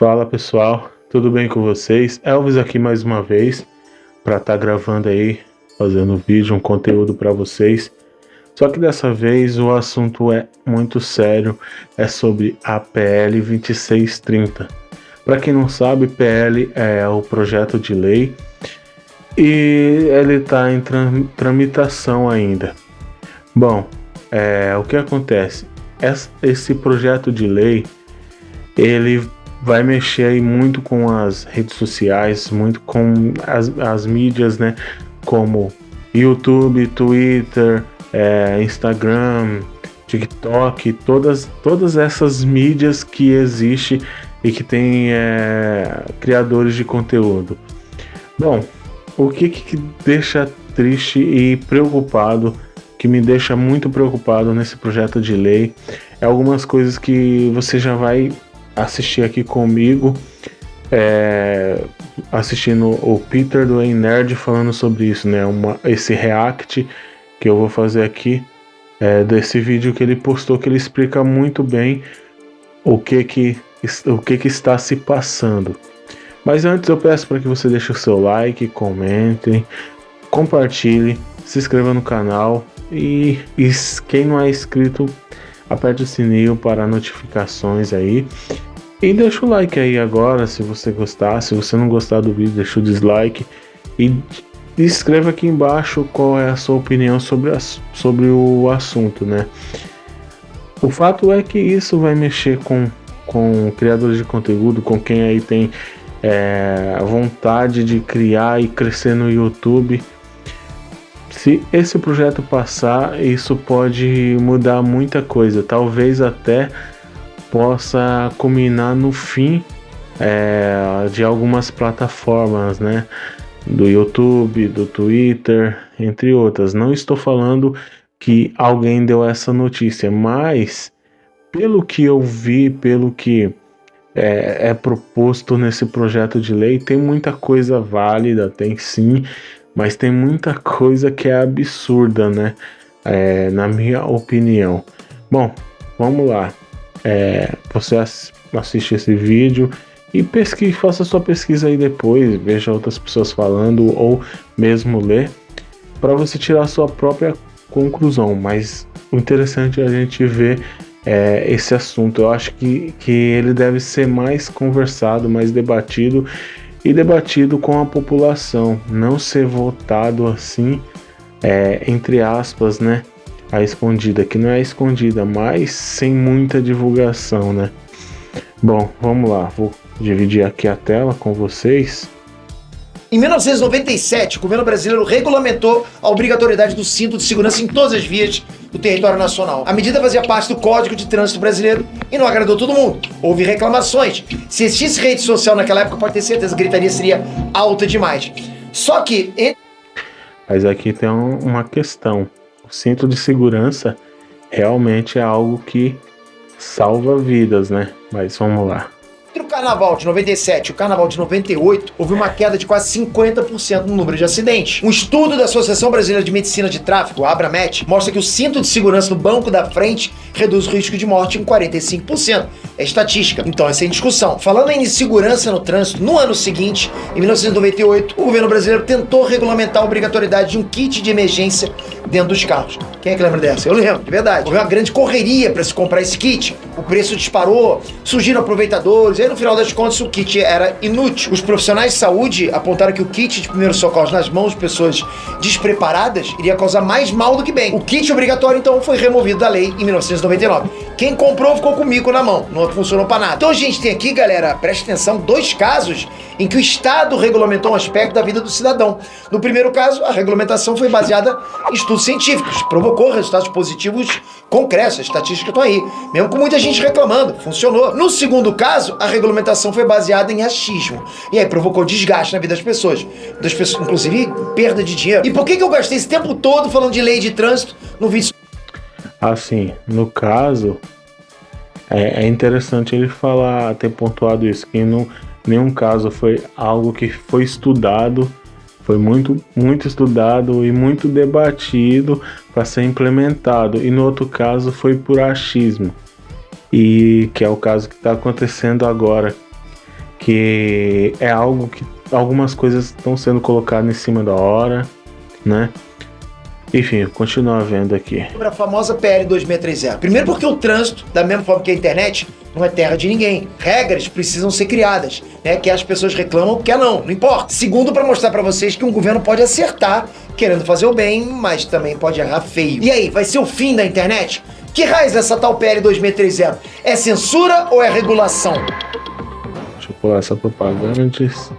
Fala pessoal, tudo bem com vocês? Elvis aqui mais uma vez para estar tá gravando aí, fazendo vídeo, um conteúdo para vocês. Só que dessa vez o assunto é muito sério, é sobre a PL 2630. Para quem não sabe, PL é o projeto de lei e ele está em tramitação ainda. Bom, é, o que acontece? Esse projeto de lei ele vai mexer aí muito com as redes sociais, muito com as, as mídias, né? Como YouTube, Twitter, é, Instagram, TikTok, todas, todas essas mídias que existem e que tem é, criadores de conteúdo. Bom, o que, que deixa triste e preocupado, que me deixa muito preocupado nesse projeto de lei, é algumas coisas que você já vai assistir aqui comigo, é, assistindo o Peter do Ei Nerd falando sobre isso, né? Uma, esse react que eu vou fazer aqui é, desse vídeo que ele postou, que ele explica muito bem o que que, o que, que está se passando. Mas antes eu peço para que você deixe o seu like, comentem, compartilhe, se inscreva no canal e, e quem não é inscrito, aperte o sininho para notificações aí. E deixa o like aí agora se você gostar. Se você não gostar do vídeo, deixa o dislike. E escreva aqui embaixo qual é a sua opinião sobre, a, sobre o assunto, né? O fato é que isso vai mexer com, com criadores de conteúdo, com quem aí tem é, vontade de criar e crescer no YouTube. Se esse projeto passar, isso pode mudar muita coisa, talvez até possa culminar no fim é, de algumas plataformas, né? Do YouTube, do Twitter, entre outras. Não estou falando que alguém deu essa notícia, mas pelo que eu vi, pelo que é, é, proposto nesse projeto de lei, tem muita coisa válida, tem sim, mas tem muita coisa que é absurda, né? É, na minha opinião. Bom, vamos lá é, você assiste esse vídeo e pesquise, faça sua pesquisa aí depois, veja outras pessoas falando ou mesmo ler para você tirar sua própria conclusão. Mas o interessante é a gente ver é, esse assunto. Eu acho que, que ele deve ser mais conversado, mais debatido e debatido com a população, não ser votado assim, é, entre aspas, né? a escondida, que não é escondida, mas sem muita divulgação, né? Bom, vamos lá, vou dividir aqui a tela com vocês. Em 1997, o governo brasileiro regulamentou a obrigatoriedade do cinto de segurança em todas as vias do território nacional. A medida fazia parte do Código de Trânsito Brasileiro e não agradou todo mundo. Houve reclamações. Se existisse rede social naquela época, pode ter certeza, a gritaria seria alta demais. Só que... Mas aqui tem uma questão. O cinto de segurança realmente é algo que salva vidas, né? Mas vamos lá. Entre o carnaval de 97 e o carnaval de 98, houve uma queda de quase 50% no número de acidentes. Um estudo da Associação Brasileira de Medicina de Tráfego, a Abramet, mostra que o cinto de segurança no banco da frente reduz o risco de morte em 45%. É estatística, então é sem discussão. Falando em segurança no trânsito, no ano seguinte, em 1998, o governo brasileiro tentou regulamentar a obrigatoriedade de um kit de emergência dentro dos carros. Quem é que lembra dessa? Eu lembro, de verdade. Houve uma grande correria para se comprar esse kit. O preço disparou, surgiram aproveitadores, aí no final das contas o kit era inútil. Os profissionais de saúde apontaram que o kit de primeiros socorros nas mãos de pessoas despreparadas iria causar mais mal do que bem. O kit obrigatório então foi removido da lei em 1999. Quem comprou ficou com o mico na mão, não funcionou para nada. Então a gente tem aqui, galera, preste atenção, dois casos em que o Estado regulamentou um aspecto da vida do cidadão. No primeiro caso, a regulamentação foi baseada em estudos científicos, provocou resultados positivos concretos, as estatísticas estão aí, mesmo com muita gente reclamando, funcionou. No segundo caso, a regulamentação foi baseada em achismo, e aí provocou desgaste na vida das pessoas, das pessoas inclusive perda de dinheiro. E por que, que eu gastei esse tempo todo falando de lei de trânsito no vídeo? Assim, no caso, é, é interessante ele falar, ter pontuado isso, que não nenhum caso foi algo que foi estudado, foi muito, muito estudado e muito debatido para ser implementado. E no outro caso foi por achismo, e que é o caso que está acontecendo agora. que é algo que algumas coisas estão sendo colocadas em cima da hora, né? Enfim, continua vendo aqui. Sobre a famosa PL 2630. Primeiro porque o trânsito, da mesma forma que a internet, não é terra de ninguém. Regras precisam ser criadas, né? Que as pessoas reclamam, quer não, não importa. Segundo, para mostrar para vocês que um governo pode acertar, querendo fazer o bem, mas também pode errar feio. E aí, vai ser o fim da internet? Que raiz essa tal PL 2630? É censura ou é regulação? Deixa eu pular essa propaganda antes.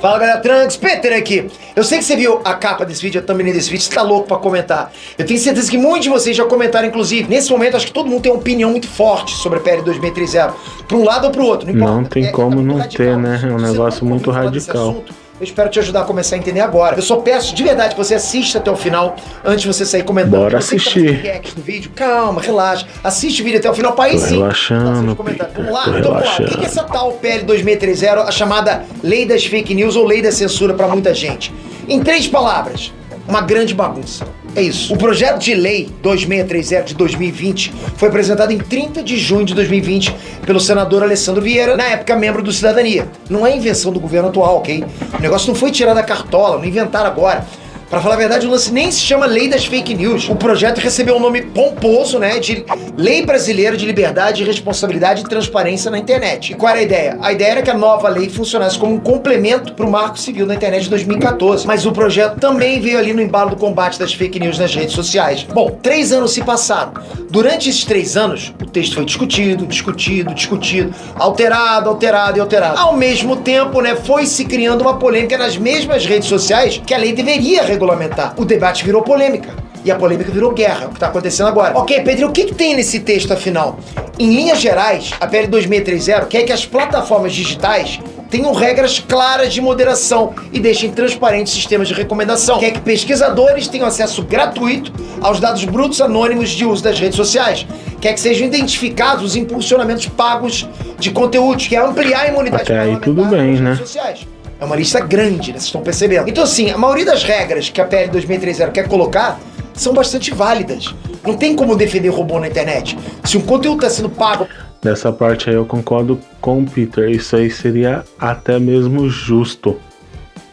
Fala galera, Trunks, Peter aqui. Eu sei que você viu a capa desse vídeo, a thumbnail desse vídeo, você tá louco pra comentar. Eu tenho certeza que muitos de vocês já comentaram, inclusive. Nesse momento, acho que todo mundo tem uma opinião muito forte sobre a PL 2630. Pra um lado ou pro outro, não importa. Não tem É- como é não ter, né? É um negócio muito radical. Eu espero te ajudar a começar a entender agora. Eu só peço de verdade que você assista até o final antes de você sair comentando. Bora Você que tá assistir. fazendo react no vídeo, calma, relaxa. Assiste o vídeo até o final pra aí sim. relaxando. Vamos lá? Então, vamos lá. O que é essa tal PL 2630, a chamada Lei das Fake News ou Lei da Censura pra muita gente? Em três palavras, uma grande bagunça. É isso. O projeto de lei 2630 de 2020 foi apresentado em 30 de junho de 2020 pelo senador Alessandro Vieira, na época membro do Cidadania. Não é invenção do governo atual, ok? O negócio não foi tirado da cartola, não inventaram agora. Pra falar a verdade, o lance nem se chama Lei das Fake News. O projeto recebeu um nome pomposo, né, de Lei Brasileira de Liberdade, Responsabilidade e Transparência na Internet. E qual era a ideia? A ideia era que a nova lei funcionasse como um complemento pro Marco Civil da Internet de 2014. Mas o projeto também veio ali no embalo do combate das fake news nas redes sociais. Bom, três anos se passaram. Durante esses três anos, o texto foi discutido, discutido, discutido, alterado, alterado e alterado. Ao mesmo tempo, né, foi se criando uma polêmica nas mesmas redes sociais que a lei deveria regulamentar. O debate virou polêmica. E a polêmica virou guerra, o que está acontecendo agora. Ok, Pedro, o que, que tem nesse texto afinal? Em linhas gerais, a PL 2630 quer que as plataformas digitais tenham regras claras de moderação e deixem transparentes sistemas de recomendação. Quer que pesquisadores tenham acesso gratuito aos dados brutos anônimos de uso das redes sociais. Quer que sejam identificados os impulsionamentos pagos de conteúdos, quer ampliar a imunidade Até aí tudo bem, né? redes sociais. É uma lista grande, né? Vocês estão percebendo. Então, assim, a maioria das regras que a PL 2630 quer colocar são bastante válidas. Não tem como defender robô na internet. Se um conteúdo está sendo pago Nessa parte aí eu concordo com o Peter. Isso aí seria até mesmo justo.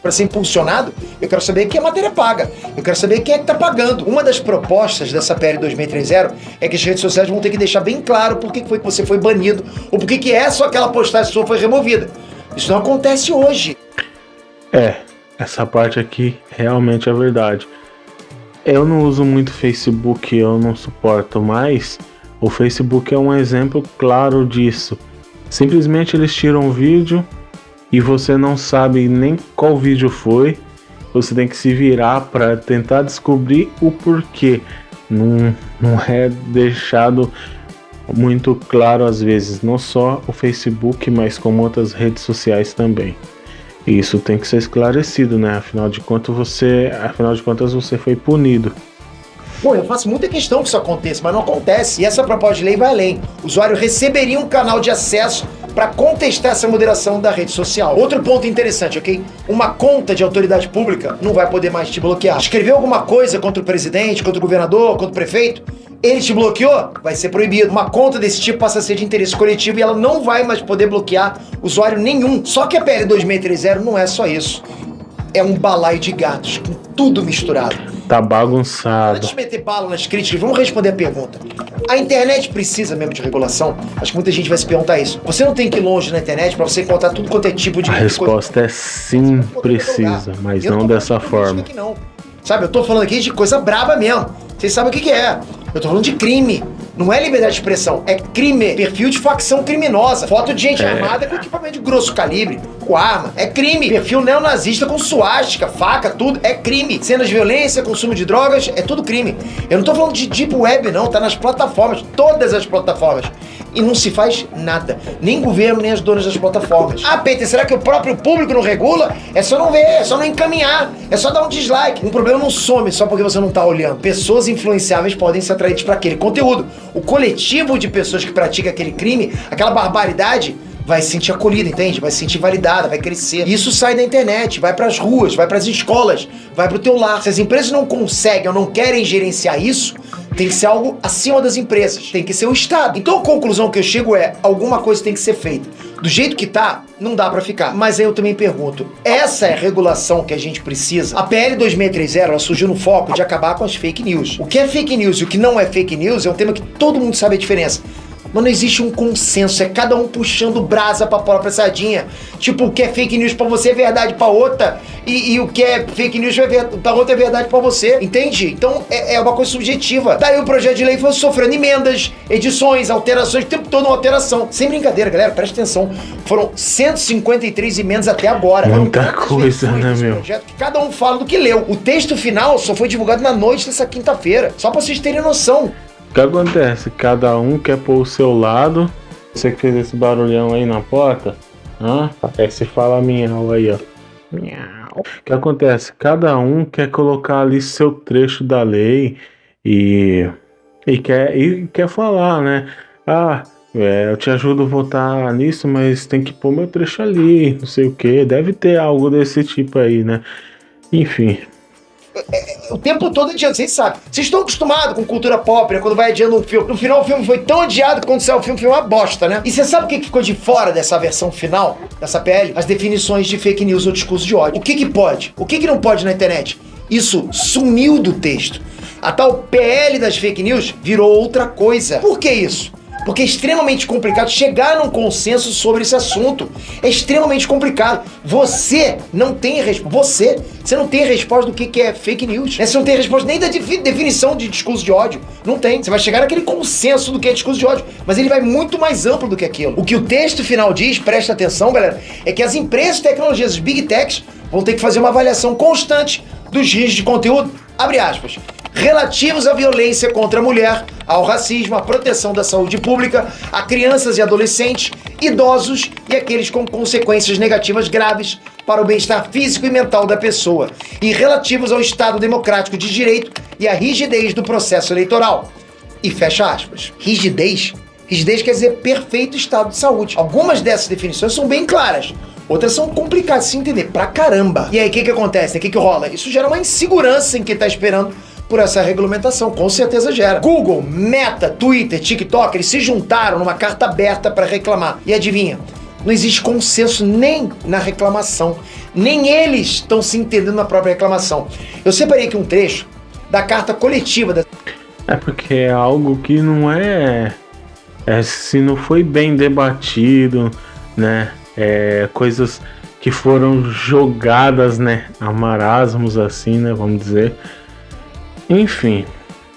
para ser impulsionado, eu quero saber quem é matéria paga. Eu quero saber quem é que está pagando. Uma das propostas dessa PL 2630 é que as redes sociais vão ter que deixar bem claro por que foi que você foi banido ou por que que essa ou aquela postagem sua foi removida. Isso não acontece hoje. É, essa parte aqui realmente é verdade. Eu não uso muito Facebook, eu não suporto mais. O Facebook é um exemplo claro disso. Simplesmente eles tiram um vídeo e você não sabe nem qual vídeo foi. Você tem que se virar para tentar descobrir o porquê. Não, não é deixado muito claro às vezes, não só o Facebook, mas como outras redes sociais também. E isso tem que ser esclarecido, né? Afinal de contas você, afinal de contas você foi punido. Bom, eu faço muita questão que isso aconteça, mas não acontece. E essa proposta de lei vai além. O usuário receberia um canal de acesso para contestar essa moderação da rede social. Outro ponto interessante, ok? Uma conta de autoridade pública não vai poder mais te bloquear. Escreveu alguma coisa contra o presidente, contra o governador, contra o prefeito? Ele te bloqueou? Vai ser proibido. Uma conta desse tipo passa a ser de interesse coletivo e ela não vai mais poder bloquear usuário nenhum. Só que a PL 2630 não é só isso. É um balaio de gatos, com tudo misturado. Tá bagunçado. Antes de meter bala nas críticas, vamos responder a pergunta. A internet precisa mesmo de regulação? Acho que muita gente vai se perguntar isso. Você não tem que ir longe na internet pra você encontrar tudo quanto é tipo de A resposta é sim, precisa, mas não dessa forma. Não. Sabe, eu tô falando aqui de coisa braba mesmo. Vocês sabem o que, que é. Eu tô falando de crime. Não é liberdade de expressão, é crime. Perfil de facção criminosa. Foto de gente É. armada com equipamento de grosso calibre, com arma. É crime. Perfil neonazista com suástica, faca, tudo. É crime. Cenas de violência, consumo de drogas, é tudo crime. Eu não tô falando de deep web, não. Tá nas plataformas, todas as plataformas. E não se faz nada. Nem governo, nem as donas das plataformas. Ah, Peter, será que o próprio público não regula? É só não ver, é só não encaminhar, é só dar um dislike. Um problema não some só porque você não tá olhando. Pessoas influenciáveis podem ser atraídas para aquele conteúdo. O coletivo de pessoas que pratica aquele crime, aquela barbaridade, vai se sentir acolhida, entende? Vai se sentir validada, vai crescer. Isso sai da internet, vai pras ruas, vai pras escolas, vai pro teu lar. Se as empresas não conseguem ou não querem gerenciar isso, tem que ser algo acima das empresas, tem que ser o Estado. Então a conclusão que eu chego é: alguma coisa tem que ser feita. Do jeito que tá, não dá para ficar. Mas aí eu também pergunto: essa é a regulação que a gente precisa? A PL 2630 ela surgiu no foco de acabar com as fake news. O que é fake news e o que não é fake news é um tema que todo mundo sabe a diferença. Mas não existe um consenso, é cada um puxando brasa pra própria sardinha. Tipo, o que é fake news pra você é verdade pra outra, e, e o que é fake news pra outra é verdade pra você, entende? Então é, é, uma coisa subjetiva. Daí o projeto de lei foi sofrendo emendas, edições, alterações, o tempo todo uma alteração. Sem brincadeira, galera, presta atenção. Foram 153 emendas até agora. Muita coisa, né, meu? Projeto cada um fala do que leu. O texto final só foi divulgado na noite dessa quinta-feira, só pra vocês terem noção. O que acontece? Cada um quer pôr o seu lado. Você que fez esse barulhão aí na porta, hã? Parece fala miau aí, ó. Miau. O que acontece? Cada um quer colocar ali seu trecho da lei e, e, quer, e quer falar, né? Ah, é, eu te ajudo a votar nisso, mas tem que pôr meu trecho ali, não sei o que. Deve ter algo desse tipo aí, né? Enfim, o tempo todo adiando, vocês sabem. Vocês estão acostumados com cultura pop, né? Quando vai adiando um filme. No final, o filme foi tão adiado que quando saiu o filme foi uma bosta, né? E você sabe o que ficou de fora dessa versão final, dessa PL? As definições de fake news ou discurso de ódio. O que que pode? O que que não pode na internet? Isso sumiu do texto. A tal PL das fake news virou outra coisa. Por que isso? Porque é extremamente complicado chegar num consenso sobre esse assunto. É extremamente complicado. Você não tem resposta. Você, você não tem resposta do que, que é fake news. Você não tem resposta nem da definição de discurso de ódio. Não tem. Você vai chegar naquele consenso do que é discurso de ódio. Mas ele vai muito mais amplo do que aquilo. O que o texto final diz, presta atenção, galera, é que as empresas de tecnologias, os big techs, vão ter que fazer uma avaliação constante dos riscos de conteúdo. Abre aspas relativos à violência contra a mulher, ao racismo, à proteção da saúde pública, a crianças e adolescentes, idosos e aqueles com consequências negativas graves para o bem-estar físico e mental da pessoa, e relativos ao Estado democrático de direito e à rigidez do processo eleitoral. E fecha aspas. Rigidez? Rigidez quer dizer perfeito estado de saúde. Algumas dessas definições são bem claras. Outras são complicadas de se entender pra caramba. E aí, o que, que acontece? O que, que rola? Isso gera uma insegurança em quem tá esperando por essa regulamentação, com certeza gera. Google, Meta, Twitter, TikTok, eles se juntaram numa carta aberta para reclamar. E adivinha? Não existe consenso nem na reclamação, nem eles estão se entendendo na própria reclamação. Eu separei aqui um trecho da carta coletiva da... É porque é algo que não é, é se não foi bem debatido, né? É, coisas que foram jogadas, né, a marasmos assim, né, vamos dizer, enfim.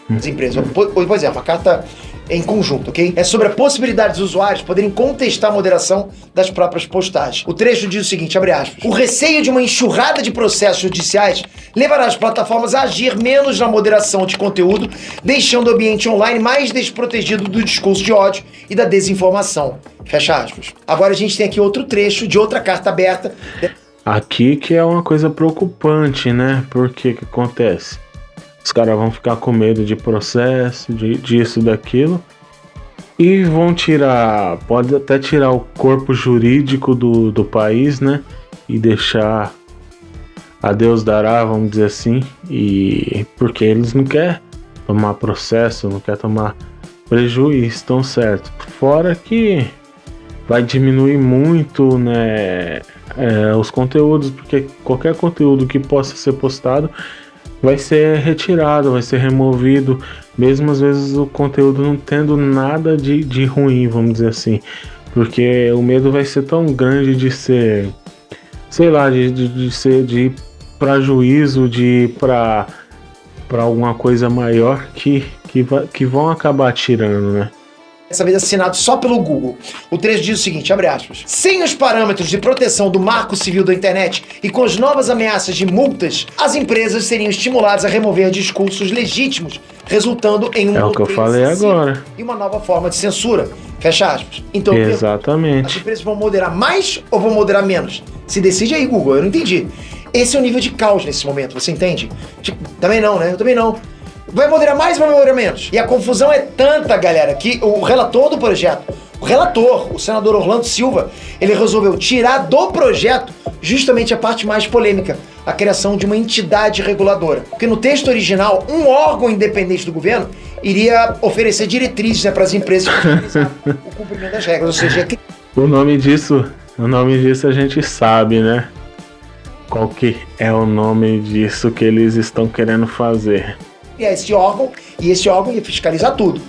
As empresas. Por exemplo, a carta em conjunto, ok? É sobre a possibilidade dos usuários poderem contestar a moderação das próprias postagens. O trecho diz o seguinte, abre aspas. O receio de uma enxurrada de processos judiciais levará as plataformas a agir menos na moderação de conteúdo, deixando o ambiente online mais desprotegido do discurso de ódio e da desinformação. Fecha aspas. Agora a gente tem aqui outro trecho de outra carta aberta. Aqui que é uma coisa preocupante, né? Porque que acontece? Os caras vão ficar com medo de processo, de, disso, daquilo. E vão tirar, pode até tirar o corpo jurídico do, do país, né? E deixar a Deus dará, vamos dizer assim. E porque eles não querem tomar processo, não querem tomar prejuízo, estão certo. Fora que vai diminuir muito, né? É, os conteúdos, porque qualquer conteúdo que possa ser postado vai ser retirado, vai ser removido, mesmo às vezes o conteúdo não tendo nada de, de ruim, vamos dizer assim. Porque o medo vai ser tão grande de ser, sei lá, de, de, de ser de ir para juízo, de ir para alguma coisa maior que, que, que vão acabar tirando, né? Dessa vez assinado só pelo Google. O trecho diz o seguinte, abre aspas. Sem os parâmetros de proteção do marco civil da internet e com as novas ameaças de multas, as empresas seriam estimuladas a remover discursos legítimos, resultando em um É o que eu falei agora. E uma nova forma de censura. Fecha aspas. Então, Exatamente. As empresas vão moderar mais ou vão moderar menos? Se decide aí, Google, eu não entendi. Esse é o nível de caos nesse momento, você entende? Tipo, também não, né? Eu também não. Vai moderar mais vai moderar menos? E a confusão é tanta, galera, que o relator do projeto, o relator, o senador Orlando Silva, ele resolveu tirar do projeto justamente a parte mais polêmica. a criação de uma entidade reguladora. Porque no texto original, um órgão independente do governo iria oferecer diretrizes né, para as empresas o cumprimento das regras, ou seja, o nome disso, o nome disso a gente sabe, né? Qual que é o nome disso que eles estão querendo fazer? Criar esse órgão e esse órgão ia fiscalizar tudo.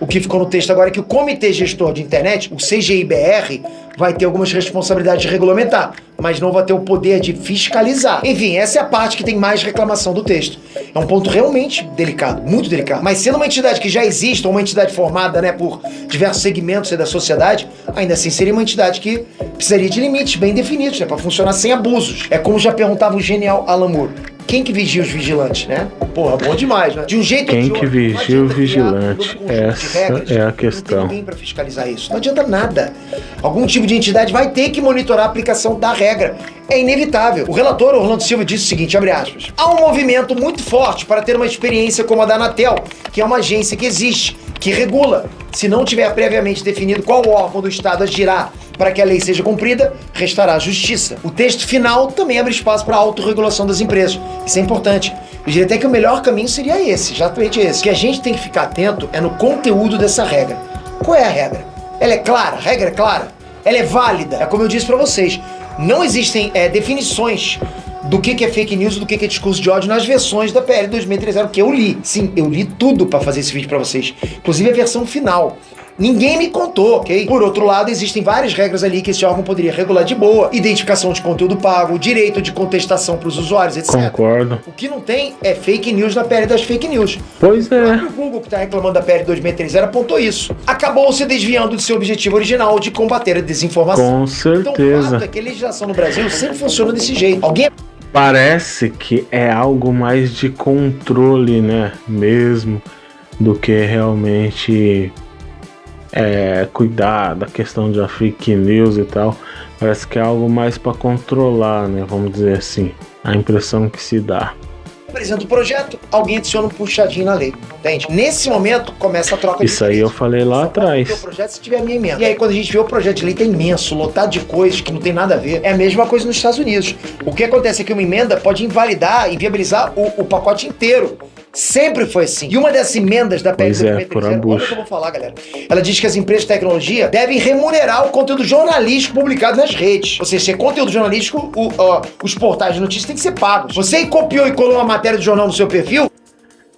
O que ficou no texto agora é que o Comitê Gestor de Internet, o CGIBR, vai ter algumas responsabilidades de regulamentar, mas não vai ter o poder de fiscalizar. Enfim, essa é a parte que tem mais reclamação do texto. É um ponto realmente delicado, muito delicado. Mas sendo uma entidade que já existe, ou uma entidade formada né, por diversos segmentos da sociedade, ainda assim seria uma entidade que precisaria de limites bem definidos, né, para funcionar sem abusos. É como já perguntava o genial Alan Moore quem que vigia os vigilantes, né? Porra, bom demais, né? De um jeito Quem que vigia o vigilante? Essa é a questão. Não tem ninguém para fiscalizar isso. Não adianta nada. Algum tipo de entidade vai ter que monitorar a aplicação da regra. É inevitável. O relator Orlando Silva disse o seguinte, abre aspas. Há um movimento muito forte para ter uma experiência como a da Anatel, que é uma agência que existe, que regula. Se não tiver previamente definido qual órgão do Estado agirá para que a lei seja cumprida, restará justiça. O texto final também abre espaço para a autorregulação das empresas. Isso é importante. Eu diria até que o melhor caminho seria esse, exatamente esse. O que a gente tem que ficar atento é no conteúdo dessa regra. Qual é a regra? Ela é clara? A regra é clara? Ela é válida? É como eu disse para vocês, não existem é, definições do que, que é fake news, do que, que é discurso de ódio nas versões da PL 2030 que eu li. Sim, eu li tudo para fazer esse vídeo para vocês, inclusive a versão final. Ninguém me contou, ok? Por outro lado, existem várias regras ali que esse órgão poderia regular de boa. Identificação de conteúdo pago, direito de contestação para os usuários, etc. Concordo. O que não tem é fake news na PL das fake news. Pois é. O Google que está reclamando da PL 2030 apontou isso. Acabou se desviando de seu objetivo original de combater a desinformação. Com certeza. Então, o fato é que a legislação no Brasil sempre funciona desse jeito. Alguém Parece que é algo mais de controle, né? Mesmo do que realmente é, cuidar da questão de fake news e tal. Parece que é algo mais para controlar, né? Vamos dizer assim. A impressão que se dá. Apresenta o projeto, alguém adiciona um puxadinho na lei, entende? Nesse momento começa a troca Isso aí eu falei lá atrás. O projeto se tiver a minha emenda. E aí quando a gente vê o projeto de lei tá imenso, lotado de coisas que não tem nada a ver. É a mesma coisa nos Estados Unidos. O que acontece é que uma emenda pode invalidar, inviabilizar o, o pacote inteiro. Sempre foi assim. E uma das emendas da PL é, olha o que eu vou falar, galera. Ela diz que as empresas de tecnologia devem remunerar o conteúdo jornalístico publicado nas redes. Ou seja, se é conteúdo jornalístico, o, os portais de notícias têm que ser pagos. Você copiou e colou uma matéria do jornal no seu perfil?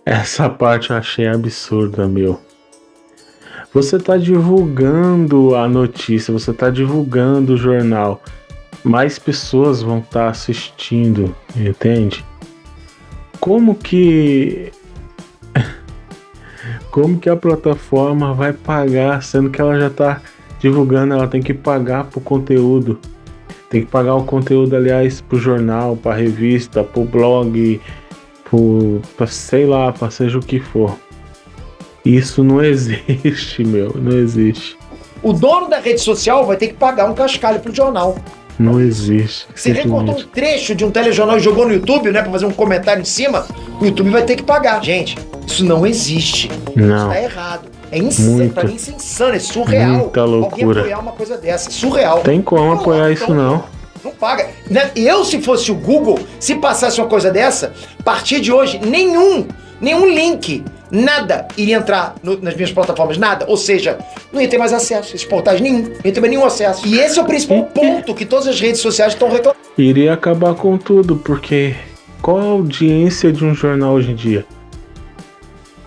Essa parte eu achei absurda, meu. Você está divulgando a notícia, você está divulgando o jornal. Mais pessoas vão estar tá assistindo, entende? Como que como que a plataforma vai pagar, sendo que ela já está divulgando, ela tem que pagar pro conteúdo. Tem que pagar o conteúdo, aliás, pro jornal, pra revista, pro blog, pro, pra, sei lá, pra seja o que for. Isso não existe, meu, não existe. O dono da rede social vai ter que pagar um cascalho pro jornal. Não existe. Você recortou um trecho de um telejornal e jogou no YouTube, né? Pra fazer um comentário em cima, o YouTube vai ter que pagar. Gente, isso não existe. Não. Isso tá errado. É insano, pra mim isso é insano, é surreal. Muita loucura. Alguém apoiar uma coisa dessa, surreal. Tem como apoiar isso então, não. Não paga. Né? Eu, se fosse o Google, se passasse uma coisa dessa, a partir de hoje, nenhum, nenhum link nada iria entrar no, nas minhas plataformas, nada. Ou seja, não ia ter mais acesso esses portais, nenhum. Não ia ter mais nenhum acesso. E esse é o principal ponto que todas as redes sociais estão reclamando. Iria acabar com tudo, porque qual a audiência de um jornal hoje em dia?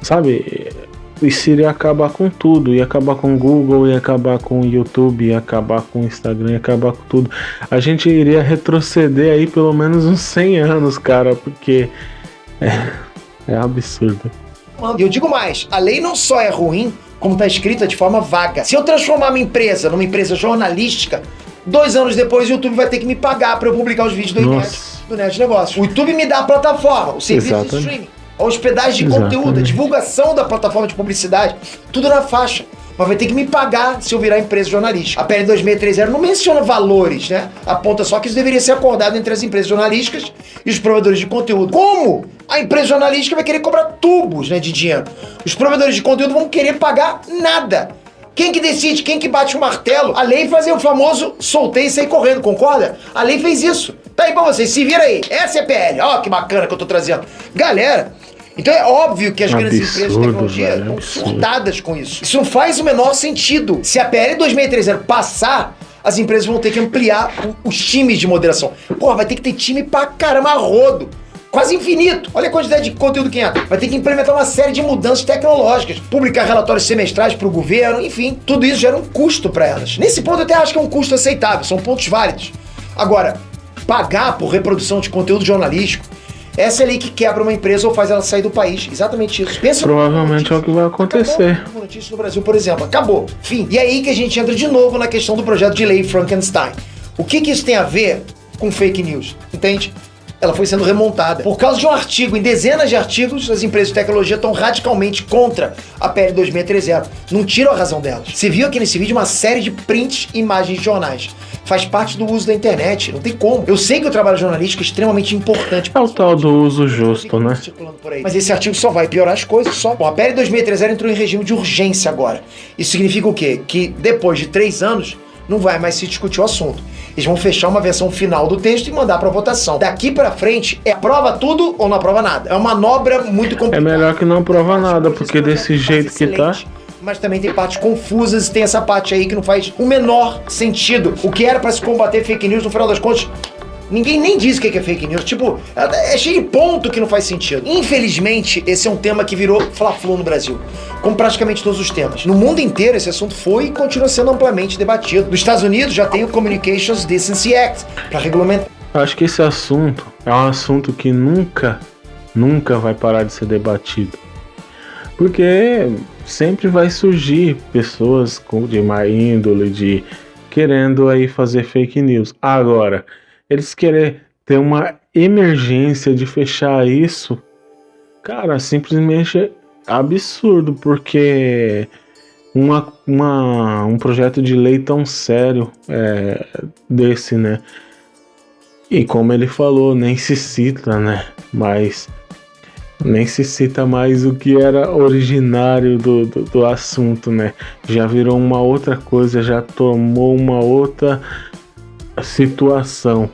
Sabe? Isso iria acabar com tudo, ia acabar com o Google, ia acabar com o YouTube, ia acabar com o Instagram, ia acabar com tudo. A gente iria retroceder aí pelo menos uns 100 anos, cara, porque é, é absurdo. E eu digo mais, a lei não só é ruim, como está escrita de forma vaga. Se eu transformar minha empresa numa empresa jornalística, dois anos depois o YouTube vai ter que me pagar para eu publicar os vídeos do Net, do Net Negócio. O YouTube me dá a plataforma, o serviço Exatamente. de streaming, a hospedagem de Exatamente. conteúdo, a divulgação da plataforma de publicidade, tudo na faixa mas vai ter que me pagar se eu virar empresa jornalística. A PL 2630 não menciona valores, né? Aponta só que isso deveria ser acordado entre as empresas jornalísticas e os provedores de conteúdo. Como a empresa jornalística vai querer cobrar tubos né, de dinheiro? Os provedores de conteúdo vão querer pagar nada. Quem que decide, quem que bate o martelo? A lei fazia o famoso soltei e sair correndo, concorda? A lei fez isso. Tá aí pra vocês, se vira aí. Essa é PL. Ó, que bacana que eu tô trazendo. Galera, então é óbvio que as Absurdo, grandes empresas de tecnologia velho, estão surtadas com isso. Isso não faz o menor sentido. Se a PL 2630 passar, as empresas vão ter que ampliar o- os times de moderação. Porra, vai ter que ter time pra caramba rodo. Quase infinito. Olha a quantidade de conteúdo que entra. Vai ter que implementar uma série de mudanças tecnológicas, publicar relatórios semestrais para o governo, enfim, tudo isso gera um custo para elas. Nesse ponto, eu até acho que é um custo aceitável, são pontos válidos. Agora, pagar por reprodução de conteúdo jornalístico, essa é a lei que quebra uma empresa ou faz ela sair do país. Exatamente isso. Pensa Provavelmente é o que vai acontecer. Acabou notícia no Brasil, por exemplo. Acabou. Fim. E é aí que a gente entra de novo na questão do projeto de lei Frankenstein. O que, que isso tem a ver com fake news? Entende? Ela foi sendo remontada. Por causa de um artigo, em dezenas de artigos, as empresas de tecnologia estão radicalmente contra a PL 2630. Não tiram a razão delas. Você viu aqui nesse vídeo uma série de prints e imagens de jornais. Faz parte do uso da internet, não tem como. Eu sei que o trabalho jornalístico é extremamente importante. É o tal do uso justo, né? Mas esse artigo só vai piorar as coisas, só. Bom, a PL 2630 entrou em regime de urgência agora. Isso significa o quê? Que depois de três anos, não vai mais se discutir o assunto. Eles vão fechar uma versão final do texto e mandar para votação. Daqui para frente, é aprova tudo ou não aprova nada. É uma manobra muito É complicada. melhor que não prova nada, porque desse jeito que tá. Mas também tem partes confusas e tem essa parte aí que não faz o menor sentido. O que era para se combater fake news, no final das contas, ninguém nem diz o que é fake news. Tipo, é cheio de ponto que não faz sentido. Infelizmente, esse é um tema que virou fla-flu no Brasil. Como praticamente todos os temas. No mundo inteiro, esse assunto foi e continua sendo amplamente debatido. Nos Estados Unidos já tem o Communications Decency Act para regulamentar. Acho que esse assunto é um assunto que nunca, nunca vai parar de ser debatido. Porque sempre vai surgir pessoas de má índole, de querendo aí fazer fake news. Agora, eles querem ter uma emergência de fechar isso, cara, simplesmente é absurdo, porque uma, uma- um projeto de lei tão sério é, desse, né? E como ele falou, nem se cita, né? Mas nem se cita mais o que era originário do, do, do assunto, né? Já virou uma outra coisa, já tomou uma outra situação.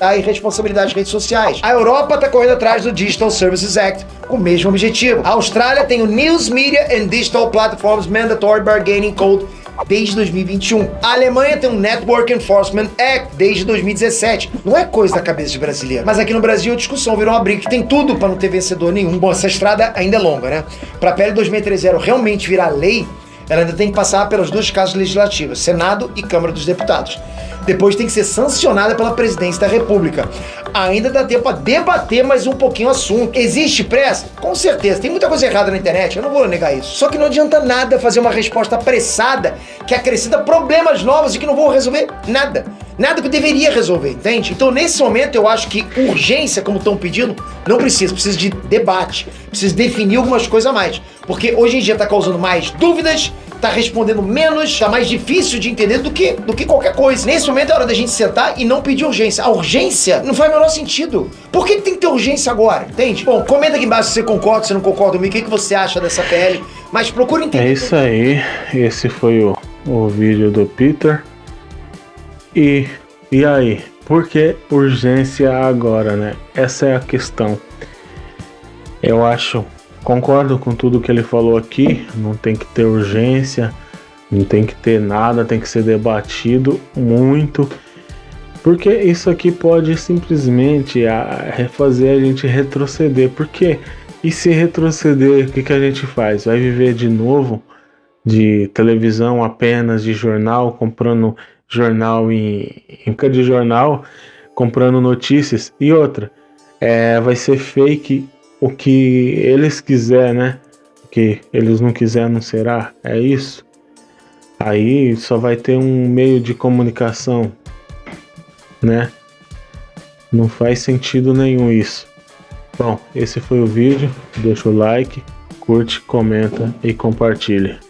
a irresponsabilidade de redes sociais. A Europa está correndo atrás do Digital Services Act com o mesmo objetivo. A Austrália tem o News Media and Digital Platforms Mandatory Bargaining Code desde 2021. A Alemanha tem um Network Enforcement Act desde 2017. Não é coisa da cabeça de brasileiro. Mas aqui no Brasil a discussão virou uma briga que tem tudo para não ter vencedor nenhum. Bom, essa estrada ainda é longa, né? Para a PL 2630 realmente virar lei, ela ainda tem que passar pelas duas casas legislativas, Senado e Câmara dos Deputados. Depois tem que ser sancionada pela presidência da República. Ainda dá tempo a debater mais um pouquinho o assunto. Existe pressa? Com certeza. Tem muita coisa errada na internet, eu não vou negar isso. Só que não adianta nada fazer uma resposta apressada que acrescenta problemas novos e que não vão resolver nada. Nada que deveria resolver, entende? Então, nesse momento, eu acho que urgência, como estão pedindo, não precisa. Precisa de debate. Precisa definir algumas coisas a mais. Porque hoje em dia está causando mais dúvidas, tá respondendo menos, tá mais difícil de entender do que, do que qualquer coisa. Nesse momento é hora da gente sentar e não pedir urgência. A urgência não faz o menor sentido. Por que, tem que ter urgência agora? Entende? Bom, comenta aqui embaixo se você concorda, se não concorda comigo, o que, que você acha dessa PL. Mas procura entender. É isso aí. Esse foi o, o vídeo do Peter. E, e aí? Por que urgência agora, né? Essa é a questão. Eu acho, concordo com tudo que ele falou aqui. Não tem que ter urgência, não tem que ter nada, tem que ser debatido muito. Porque isso aqui pode simplesmente fazer a gente retroceder. Porque e se retroceder, o que, que a gente faz? Vai viver de novo de televisão apenas, de jornal, comprando jornal em época de jornal, comprando notícias. E outra, é, vai ser fake o que eles quiser, né? O que eles não quiser não será. É isso. Aí só vai ter um meio de comunicação, né? Não faz sentido nenhum isso. Bom, esse foi o vídeo. Deixa o like, curte, comenta e compartilha.